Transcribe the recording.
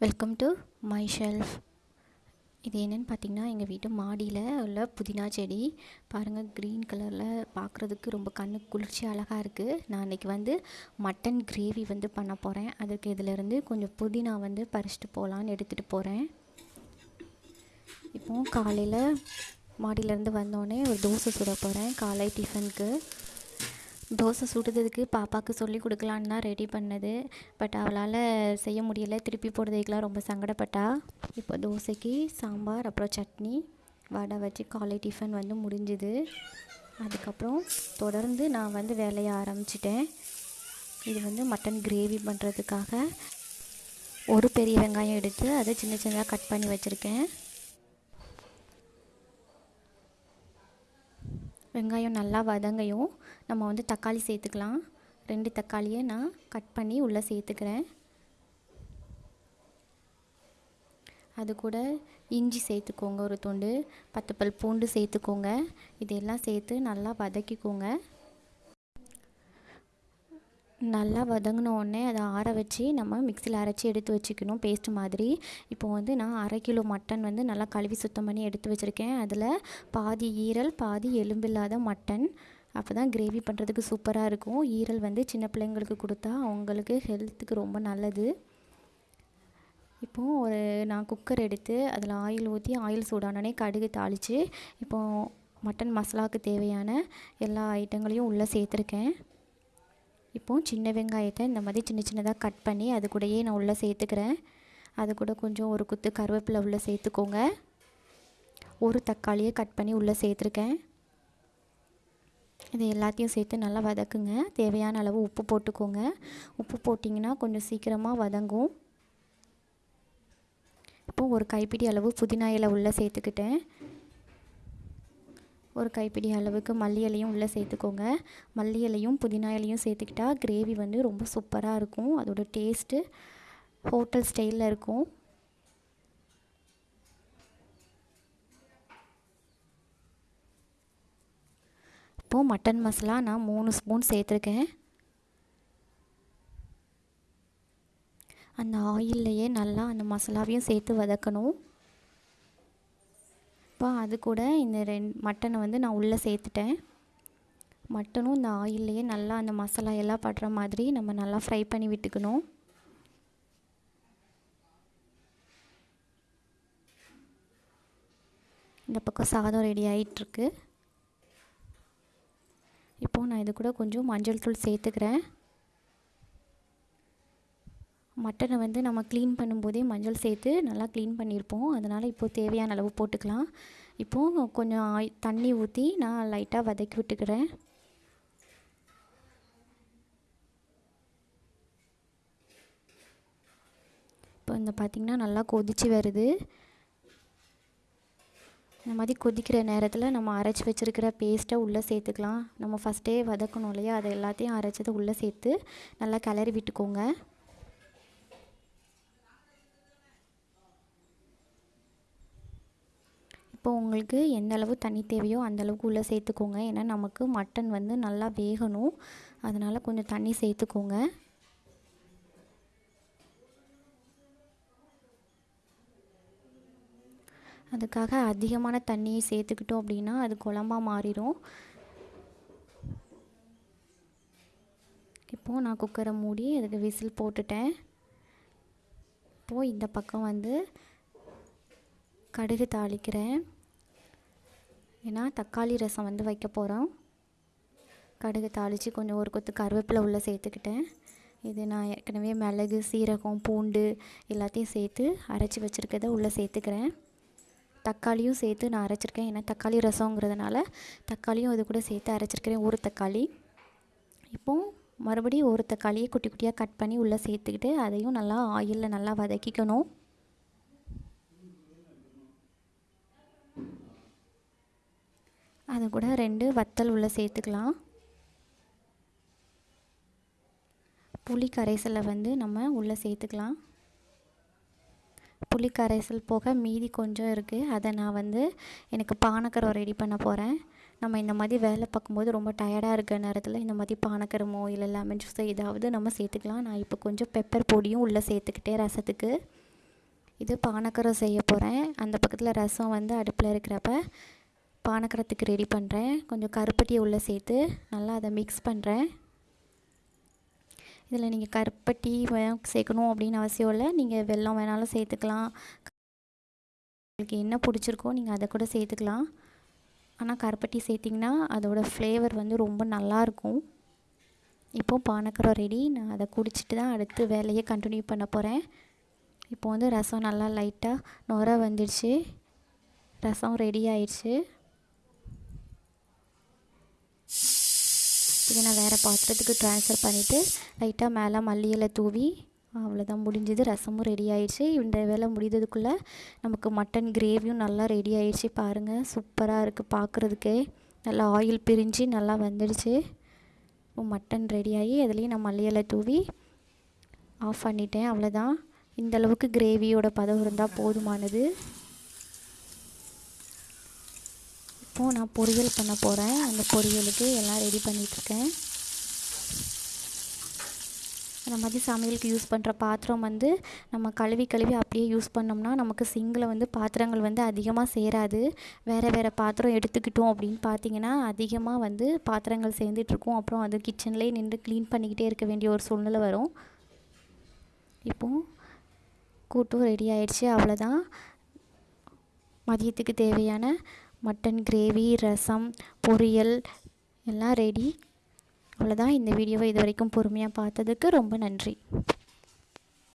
Welcome to my shelf இது என்னென்னு பார்த்தீங்கன்னா எங்கள் வீட்டு மாடியில் உள்ள புதினா செடி. பாருங்கள் க்ரீன் கலரில் பார்க்குறதுக்கு ரொம்ப கண்ணுக்கு குளிர்ச்சி அழகாக இருக்குது நான் அன்றைக்கி வந்து மட்டன் கிரேவி வந்து பண்ண போகிறேன் அதுக்கு இதிலேருந்து கொஞ்சம் புதினா வந்து பறிச்சிட்டு போகலான்னு எடுத்துகிட்டு போகிறேன் இப்போது காலையில் மாடியிலேருந்து வந்தோடனே ஒரு தோசை சுட போகிறேன் காலை டிஃபனுக்கு தோசை சுடுறதுக்கு பாப்பாவுக்கு சொல்லி கொடுக்கலான்னு தான் ரெடி பண்ணது. பட் அவளால் செய்ய முடியலை. திருப்பி போடுறதுக்கெலாம் ரொம்ப சங்கடப்பட்டா. இப்போ தோசைக்கு சாம்பார் அப்புறம் சட்னி வடை வச்சு காலை டிஃபன் வந்து முடிஞ்சுது. அதுக்கப்புறம் தொடர்ந்து நான் வந்து வேலையை ஆரம்பிச்சிட்டேன். இது வந்து மட்டன் கிரேவி பண்ணுறதுக்காக ஒரு பெரிய வெங்காயம் எடுத்து அதை சின்ன சின்னதாக கட் பண்ணி வச்சுருக்கேன். வெங்காயம் நல்லா வதங்கையும் நம்ம வந்து தக்காளி சேர்த்துக்கலாம். ரெண்டு தக்காளியை நான் கட் பண்ணி உள்ளே சேர்த்துக்கிறேன். அது கூட இஞ்சி சேர்த்துக்கோங்க ஒரு துண்டு பத்து பல் பூண்டு சேர்த்துக்கோங்க. இதெல்லாம் சேர்த்து நல்லா வதக்கிக்கோங்க. நல்லா வதங்கினோடனே அதை ஆற வச்சு நம்ம மிக்சியில் அரைச்சி எடுத்து வச்சுக்கணும். பேஸ்ட் மாதிரி. இப்போ வந்து நான் அரை கிலோ மட்டன் வந்து நல்லா கழுவி சுத்தம் பண்ணி எடுத்து வச்சுருக்கேன். அதில் பாதி ஈரல் பாதி எலும்பில்லாத மட்டன். அப்போ தான் கிரேவி பண்ணுறதுக்கு சூப்பராக இருக்கும். ஈரல் வந்து சின்ன பிள்ளைங்களுக்கு கொடுத்தா அவங்களுக்கு ஹெல்த்துக்கு ரொம்ப நல்லது. இப்போது ஒரு நான் குக்கர் எடுத்து அதில் ஆயில் ஊற்றி ஆயில் சூடானோடனே கடுகு தாளித்து இப்போது மட்டன் மசாலாவுக்கு தேவையான எல்லா ஐட்டங்களையும் உள்ளே சேர்த்துருக்கேன். இப்போது சின்ன வெங்காயத்தை இந்த மாதிரி சின்ன சின்னதாக கட் பண்ணி அது கூடயே நான் உள்ளே சேர்த்துக்கிறேன். அது கூட கொஞ்சம் ஒரு குத்து கருவேப்பிலை உள்ளே சேர்த்துக்கோங்க. ஒரு தக்காளியை கட் பண்ணி உள்ளே சேர்த்துருக்கேன். இது எல்லாத்தையும் சேர்த்து நல்லா வதக்குங்க. தேவையான அளவு உப்பு போட்டுக்கோங்க. உப்பு போட்டிங்கன்னா கொஞ்சம் சீக்கிரமாக வதங்கும். இப்போது ஒரு கைப்பிடி அளவு புதினா இலை உள்ளே சேர்த்துக்கிட்டேன். ஒரு கைப்பிடி அளவுக்கு மல்லி இலையும் உள்ளே சேர்த்துக்கோங்க. மல்லி இலையும் புதினா இலையும் சேர்த்துக்கிட்டா கிரேவி வந்து ரொம்ப சூப்பராக இருக்கும். அதோட டேஸ்ட்டு ஹோட்டல் ஸ்டைலில் இருக்கும். இப்போது மட்டன் மசாலா நான் மூணு ஸ்பூன் சேர்த்துருக்கேன். அந்த ஆயில்லையே நல்லா அந்த மசாலாவையும் சேர்த்து வதக்கணும். இப்போ அது கூட இந்த ரெண் மட்டனை வந்து நான் உள்ளே சேர்த்துட்டேன். மட்டனும் இந்த ஆயில்லையே நல்லா அந்த மசாலா எல்லாம் படுற மாதிரி நம்ம நல்லா ஃப்ரை பண்ணி விட்டுக்கணும். இந்த பக்கம் சாதம் ரெடி ஆகிட்டுருக்கு இப்போது நான் இது கூட கொஞ்சம் மஞ்சள் தூள் சேர்த்துக்கிறேன். மட்டனை வந்து நம்ம க்ளீன் பண்ணும்போதே மஞ்சள் சேர்த்து நல்லா க்ளீன் பண்ணியிருப்போம். அதனால் இப்போது தேவையான அளவு போட்டுக்கலாம். இப்போது கொஞ்சம் தண்ணி ஊற்றி நான் லைட்டாக வதக்கி விட்டுக்கிறேன். இப்போ இந்த பார்த்திங்கன்னா நல்லா கொதித்து வருது. இந்த மாதிரி கொதிக்கிற நேரத்தில் நம்ம அரைச்சி வச்சுருக்கிற பேஸ்ட்டை உள்ளே சேர்த்துக்கலாம். நம்ம ஃபஸ்ட்டே வதக்கணும் இல்லையா? அதை எல்லாத்தையும் அரைச்சதை உள்ளே சேர்த்து நல்லா கிளறி விட்டுக்கோங்க. இப்போ உங்களுக்கு எந்த அளவு தண்ணி தேவையோ அந்த அளவுக்கு உள்ளே சேர்த்துக்கோங்க. ஏன்னா நமக்கு மட்டன் வந்து நல்லா வேகணும். அதனால் கொஞ்சம் தண்ணி சேர்த்துக்கோங்க. அதுக்காக அதிகமான தண்ணியை சேர்த்துக்கிட்டோம் அப்படின்னா அது குழம்பாக மாறிடும். இப்போது நான் குக்கரை மூடி அதுக்கு விசில் போட்டுட்டேன். இப்போது இந்த பக்கம் வந்து கடுகு தாளிக்கிறேன். ஏன்னா தக்காளி ரசம் வந்து வைக்க போகிறோம் கடுகு தாளித்து கொஞ்சம் ஒரு கொத்து கருவேப்பிலை உள்ளே சேர்த்துக்கிட்டேன். இது நான் ஏற்கனவே மிளகு சீரகம் பூண்டு எல்லாத்தையும் சேர்த்து அரைச்சி வச்சுருக்கதை உள்ளே சேர்த்துக்கிறேன். தக்காளியும் சேர்த்து நான் அரைச்சிருக்கேன். ஏன்னா தக்காளி ரசங்கிறதுனால தக்காளியும் இது கூட சேர்த்து அரைச்சிருக்கிறேன். ஒரு தக்காளி. இப்போது மறுபடியும் ஒரு தக்காளியை குட்டி குட்டியாக கட் பண்ணி உள்ளே சேர்த்துக்கிட்டு அதையும் நல்லா ஆயிலில் நல்லா வதக்கிக்கணும். அது கூட ரெண்டு வத்தல் உள்ளே சேர்த்துக்கலாம். புளி கரைசலை வந்து நம்ம உள்ளே சேர்த்துக்கலாம். புளி கரைசல் போக மீதி கொஞ்சம் இருக்குது அதை நான் வந்து எனக்கு பானக்கரம் ரெடி பண்ண போகிறேன் நம்ம இந்த மாதிரி வேலை பார்க்கும்போது ரொம்ப டயர்டாக இருக்கிற நேரத்தில் இந்த மாதிரி பானக்கரமோ இல்லை லெமன் ஜூஸோ ஏதாவது நம்ம சேர்த்துக்கலாம். நான் இப்போ கொஞ்சம் பெப்பர் பொடியும் உள்ளே சேர்த்துக்கிட்டே ரசத்துக்கு. இது பானக்கரம் செய்ய போகிறேன் அந்த பக்கத்தில் ரசம் வந்து அடுப்பில் இருக்கிறப்ப பானக்கரத்துக்கு ரெடி பண்ணுறேன் கொஞ்சம் கருப்பட்டியை உள்ளே சேர்த்து நல்லா அதை மிக்ஸ் பண்ணுறேன் இதில் நீங்கள் கருப்பட்டி சேர்க்கணும் அப்படின்னு அவசியம் இல்லை. நீங்கள் வெல்லம் வேணாலும் சேர்த்துக்கலாம். உங்களுக்கு என்ன பிடிச்சிருக்கோ நீங்கள் அதை கூட சேர்த்துக்கலாம். ஆனால் கருப்பட்டி சேர்த்திங்கன்னா அதோடய ஃப்ளேவர் வந்து ரொம்ப நல்லாயிருக்கும் இப்போது பானக்கரம் ரெடி நான் அதை குடிச்சிட்டு தான் அடுத்து வேலையை கண்டினியூ பண்ண போகிறேன் இப்போ வந்து ரசம் நல்லா லைட்டாக நுர வந்துடுச்சு ரசம் ரெடி ஆயிடுச்சு. இதை நான் வேறு பாத்திரத்துக்கு ட்ரான்ஸ்ஃபர் பண்ணிவிட்டு லைட்டாக மேலே மல்லி இலை தூவி அவ்வளோதான் முடிஞ்சது. ரசமும் ரெடி ஆயிடுச்சு. இந்த வேலை முடிந்ததுக்குள்ளே நமக்கு மட்டன் கிரேவியும் நல்லா ரெடி ஆயிடுச்சு பாருங்கள் சூப்பராக இருக்குது பார்க்குறதுக்கே நல்லா ஆயில் பிரிஞ்சு நல்லா வந்துடுச்சு. மட்டன் ரெடி ஆகி அதுலேயும் நான் மல்லியலை தூவி ஆஃப் பண்ணிட்டேன். அவ்வளோதான் இந்த அளவுக்கு கிரேவியோட பதம் இருந்தால் போதுமானது. இப்போது நான் பொரியல் பண்ண போகிறேன் அந்த பொரியலுக்கு எல்லாம் ரெடி பண்ணிகிட்ருக்கேன் இந்த மாதிரி சமையலுக்கு யூஸ் பண்ணுற பாத்திரம் வந்து நம்ம கழுவி கழுவி அப்படியே யூஸ் பண்ணோம்னா நமக்கு சிங்கில் வந்து பாத்திரங்கள் வந்து அதிகமாக சேராது. வேறு வேறு பாத்திரம் எடுத்துக்கிட்டோம் அப்படின்னு பார்த்தீங்கன்னா அதிகமாக வந்து பாத்திரங்கள் சேர்ந்துட்டுருக்கும். அப்புறம் அது கிச்சன்லேயே நின்று க்ளீன் பண்ணிக்கிட்டே இருக்க வேண்டிய ஒரு சூழ்நிலை வரும். இப்போது கூட்டும் ரெடி ஆயிடுச்சு. அவ்வளோதான் மதியத்துக்கு தேவையான மட்டன் கிரேவி ரசம் பொரியல் எல்லாம் ரெடி அவ்வளோதான் இந்த வீடியோவை இது வரைக்கும் பொறுமையாக பார்த்ததுக்கு ரொம்ப நன்றி.